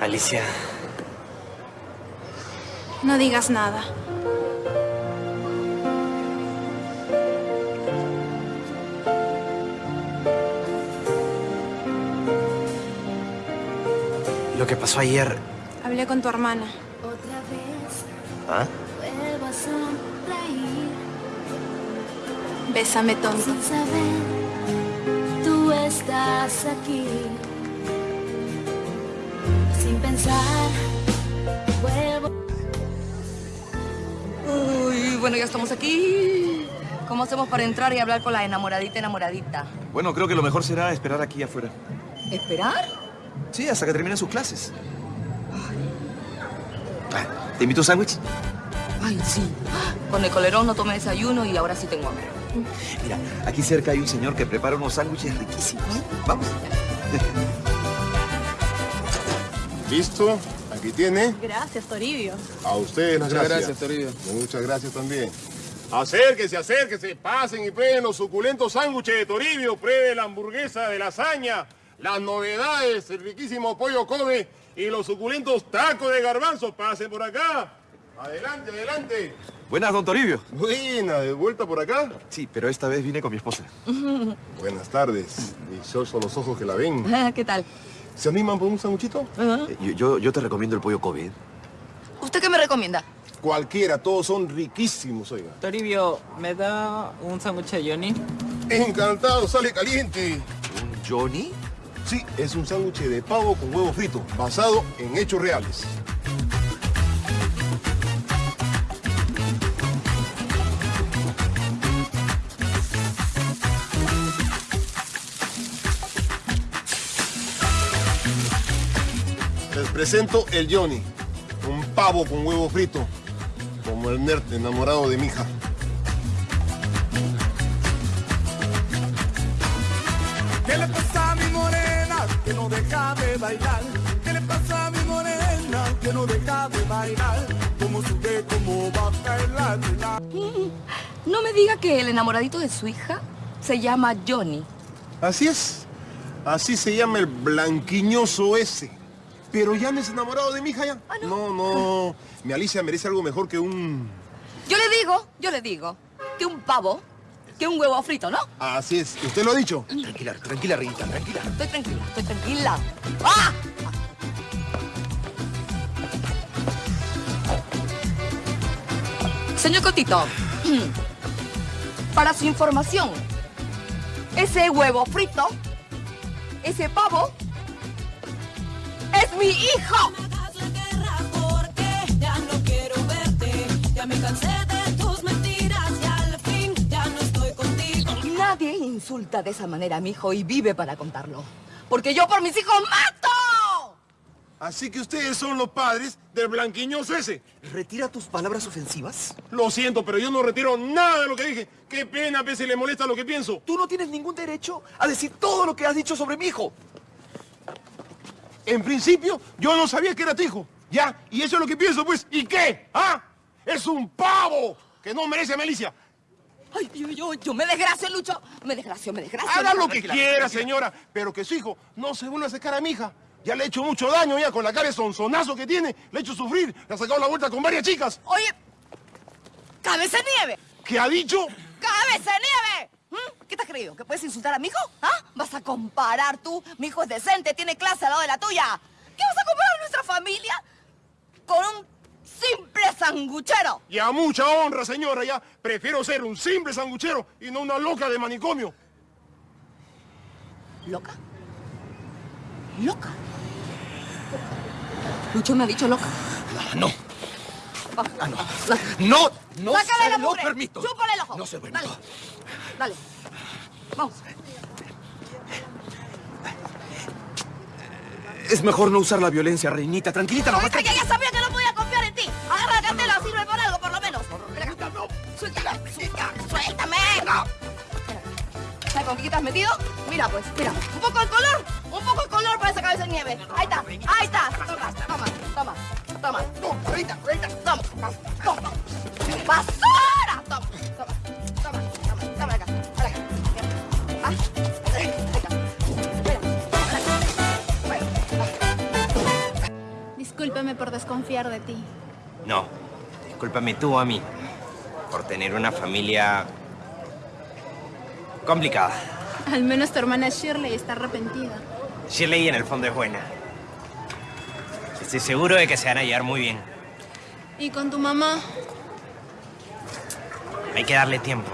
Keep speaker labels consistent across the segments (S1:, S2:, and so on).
S1: Alicia.
S2: No digas nada.
S1: Lo que pasó ayer...
S2: Hablé con tu hermana.
S3: Otra vez
S1: ¿Ah?
S3: vuelvo a sonreír
S2: Bésame, tonto.
S3: sin saber tú estás aquí. Sin pensar vuelvo
S4: Uy, bueno, ya estamos aquí. ¿Cómo hacemos para entrar y hablar con la enamoradita enamoradita?
S5: Bueno, creo que lo mejor será esperar aquí afuera.
S4: ¿Esperar?
S5: Sí, hasta que terminen sus clases. Ah, ¿Te invito a un sándwich?
S4: Ay, sí. Con el colerón no tomé desayuno y ahora sí tengo hambre.
S5: Mira, aquí cerca hay un señor que prepara unos sándwiches riquísimos. Vamos.
S6: ¿Listo? Aquí tiene.
S2: Gracias, Toribio.
S6: A ustedes las
S7: Muchas
S6: gracias.
S7: gracias, Toribio.
S6: Muchas gracias también. Acérquense, acérquense, pasen y prueben los suculentos sándwiches de Toribio, prueben la hamburguesa de lasaña, las novedades, el riquísimo pollo Kobe y los suculentos tacos de garbanzo. Pasen por acá. Adelante, adelante.
S5: Buenas, don Toribio.
S6: Buena, de vuelta por acá.
S5: Sí, pero esta vez vine con mi esposa.
S6: Buenas tardes. Dichosos los ojos que la ven.
S4: ¿Qué tal?
S6: ¿Se animan por un sándwichito?
S5: Eh, Yo, yo, yo te recomiendo el pollo Kobe.
S4: ¿Usted qué me recomienda?
S6: Cualquiera, todos son riquísimos, oiga.
S7: Toribio, ¿me da un sándwich de Johnny?
S6: Encantado, sale caliente.
S5: ¿Un Johnny?
S6: Sí, es un sándwich de pavo con huevo frito, basado en hechos reales. Presento el Johnny, un pavo con huevo frito, como el nerd enamorado de mi hija.
S8: ¿Qué le pasa a mi morena que no deja de bailar? ¿Qué le pasa a mi morena que no deja de bailar? Como sube, como baja el la
S4: No me diga que el enamoradito de su hija se llama Johnny.
S6: Así es. Así se llama el blanquiñoso ese. Pero ya no es enamorado de mi hija ya. no. no, Mi Alicia merece algo mejor que un...
S4: Yo le digo, yo le digo, que un pavo, que un huevo frito, ¿no?
S6: Así es. ¿Usted lo ha dicho?
S5: Tranquila, tranquila, Rita, tranquila.
S4: Estoy tranquila, estoy tranquila. ¡Ah! Señor Cotito, para su información, ese huevo frito, ese pavo, es mi hijo.
S3: hagas la guerra porque ya no quiero verte. Ya me cansé de tus mentiras y al fin ya no estoy contigo.
S4: Nadie insulta de esa manera a mi hijo y vive para contarlo. Porque yo por mis hijos mato.
S6: Así que ustedes son los padres del blanquiñoso ese.
S5: ¿Retira tus palabras ofensivas?
S6: Lo siento, pero yo no retiro nada de lo que dije. Qué pena, a si le molesta lo que pienso.
S5: Tú no tienes ningún derecho a decir todo lo que has dicho sobre mi hijo.
S6: En principio, yo no sabía que era tu hijo. Ya, y eso es lo que pienso, pues. ¿Y qué? ¿Ah? Es un pavo que no merece a Malicia.
S4: Ay, yo, yo, yo me desgracio, Lucho. Me desgracio, me desgracio.
S6: Haga lo que quiera, señora, pero que su hijo no se vuelva a sacar a mi hija. Ya le he hecho mucho daño ya con la cara de sonzonazo que tiene. Le he hecho sufrir. Le ha sacado la vuelta con varias chicas.
S4: Oye, cabeza nieve.
S6: ¿Qué ha dicho?
S4: ¡Cabeza nieve! ¿Mm? ¿Qué te has creído? ¿Que puedes insultar a mi hijo? ¿Ah? ¿Vas a comparar tú? Mi hijo es decente, tiene clase al lado de la tuya. ¿Qué vas a comparar nuestra familia con un simple sanguchero?
S6: Y a mucha honra, señora, ya prefiero ser un simple sanguchero y no una loca de manicomio.
S4: ¿Loca? ¿Loca? Lucho me ha dicho loca.
S5: No,
S4: Vamos.
S5: ah, no. No, no
S4: Sácale
S5: se
S4: la
S5: lo permito.
S4: Chúpale el ojo.
S5: No se lo permito.
S4: Dale. Dale. Vamos.
S5: Es mejor no usar la violencia, reinita. Tranquilita,
S4: No,
S5: no.
S4: es que ya sabía que no podía confiar en ti. Agarra la cartera, sirve para algo, por lo menos. Acá. Suéltame. Suéltame. ¿Sabes con qué te has metido? Mira, pues, mira. Un poco de color. Un poco de color para esa cabeza de nieve. Ahí está. Ahí está. Toma, toma, toma. Toma.
S5: No, reinita, reinita.
S4: Toma. Toma. ¡Basura! Toma. Toma.
S2: Desconfiar de ti.
S1: No, discúlpame tú a mí por tener una familia complicada.
S2: Al menos tu hermana Shirley está arrepentida.
S1: Shirley en el fondo es buena. Estoy seguro de que se van a llevar muy bien.
S2: ¿Y con tu mamá?
S1: Hay que darle tiempo.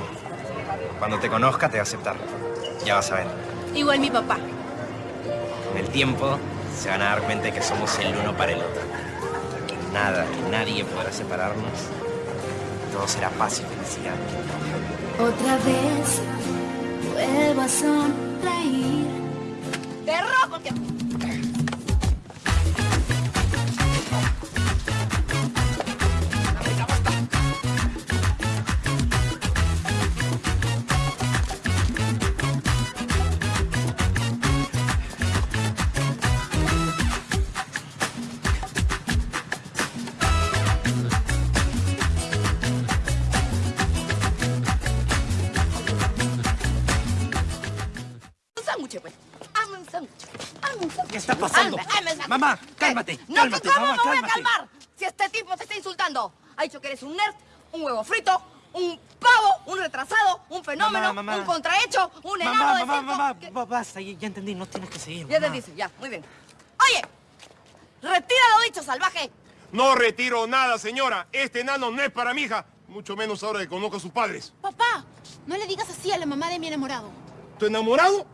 S1: Cuando te conozca te va a aceptar. Ya vas a ver.
S2: Igual mi papá.
S1: Con el tiempo se van a dar cuenta de que somos el uno para el otro. Nada, que nadie podrá separarnos. Todo será paz y felicidad.
S3: Otra vez vuelvo a sonreír.
S4: ¡Te robo! Sándwich, pues. Hazme un sándwich. Hazme un sándwich.
S1: ¿Qué está pasando?
S4: Hazme, hazme.
S1: Mamá,
S4: ¿Qué?
S1: cálmate,
S4: No,
S1: cálmate,
S4: ¿cómo
S1: mamá,
S4: me voy a calmar? Si este tipo te está insultando. Ha dicho que eres un nerd, un huevo frito, un pavo, un retrasado, un fenómeno,
S1: Mamá, mamá.
S4: un contrahecho, un enano
S1: Mamá,
S4: de
S1: mamá,
S4: circo.
S1: mamá, basta, ya ya entendí, no tienes que seguir.
S4: Ya te dice, ya, muy bien. Oye, retira lo dicho, salvaje.
S6: No retiro nada, señora. Este enano no es para mi hija. Mucho menos ahora que conozco a sus padres.
S2: Papá, no le digas así a la mamá de mi enamorado.
S6: ¿Tu enamorado?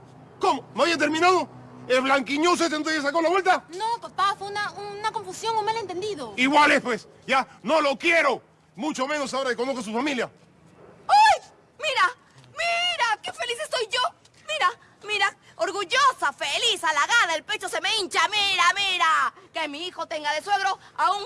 S6: ¿Cómo? ¿No había terminado? ¿El blanquiñoso este entonces sacó la vuelta?
S2: No, papá, fue una, una confusión, un malentendido.
S6: Igual es, pues. Ya, no lo quiero. Mucho menos ahora que conozco a su familia.
S4: ¡Ay! Mira, mira, qué feliz estoy yo. Mira, mira, orgullosa, feliz, halagada, el pecho se me hincha. Mira, mira, que mi hijo tenga de suegro a un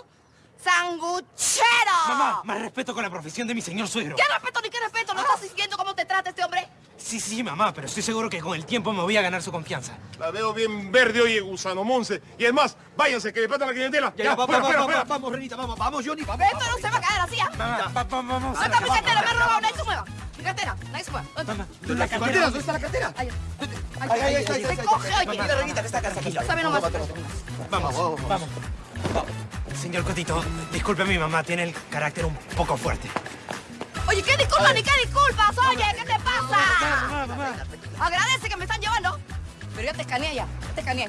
S4: sanguchero.
S1: Mamá, más respeto con la profesión de mi señor suegro.
S4: ¿Qué respeto ni qué respeto? ¿No estás diciendo cómo te trata este hombre?
S1: Sí, sí, mamá, pero estoy seguro que con el tiempo me voy a ganar su confianza.
S6: La veo bien verde, oye, gusano Monse. Y es más, váyanse, que le falta la clientela.
S5: Ya, ya, va-
S6: fuera,
S5: va-
S6: fuera,
S5: va-
S6: fuera.
S5: va- vamos, Renita, vamos, vamos, Johnny, vamos.
S4: Esto no se va a caer así, ¿ah?
S1: Mamá, va- va- vamos.
S4: ¿Dónde está mi cartera? Me he robado, nadie se mueva. Mi cartera, nadie se mueva. ¿Dónde está?
S5: ¿La cartera? ¿Dónde está la cartera?
S4: Ahí,
S5: Ay, ay, ay, ay,
S4: Se coge, oye.
S5: Mira, Renita, en esta casa, aquí.
S4: Sabe nomás.
S1: Vamos, vamos. Señor Cotito, disculpe a mi mamá, tiene el carácter un poco fuerte.
S4: Oye, ¿qué disculpas ni qué disculpas? Oye, ¿qué te pasa?
S1: Mamá, mamá.
S4: Agradece que me están llevando. Pero ya te escaneé ya, ya te escaneé.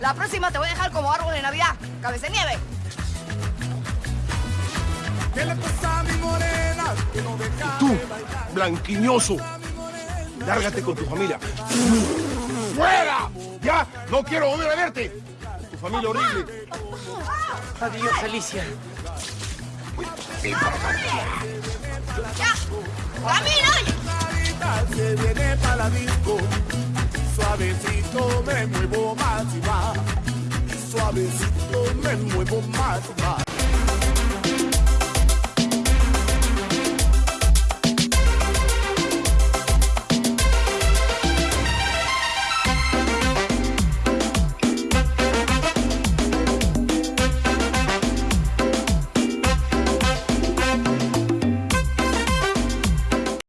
S4: La próxima te voy a dejar como árbol de Navidad, cabeza de nieve.
S8: ¿Qué le pasa a mi morena que no deja
S6: Tú, blanquiñoso. Lárgate con tu familia. ¡Fuera! Ya, no quiero volver a verte. Tu familia horrible.
S1: Adiós, Alicia.
S4: ¡Ya!
S8: Se viene para disco. Suavecito me muevo más y más. Suavecito me muevo más y más.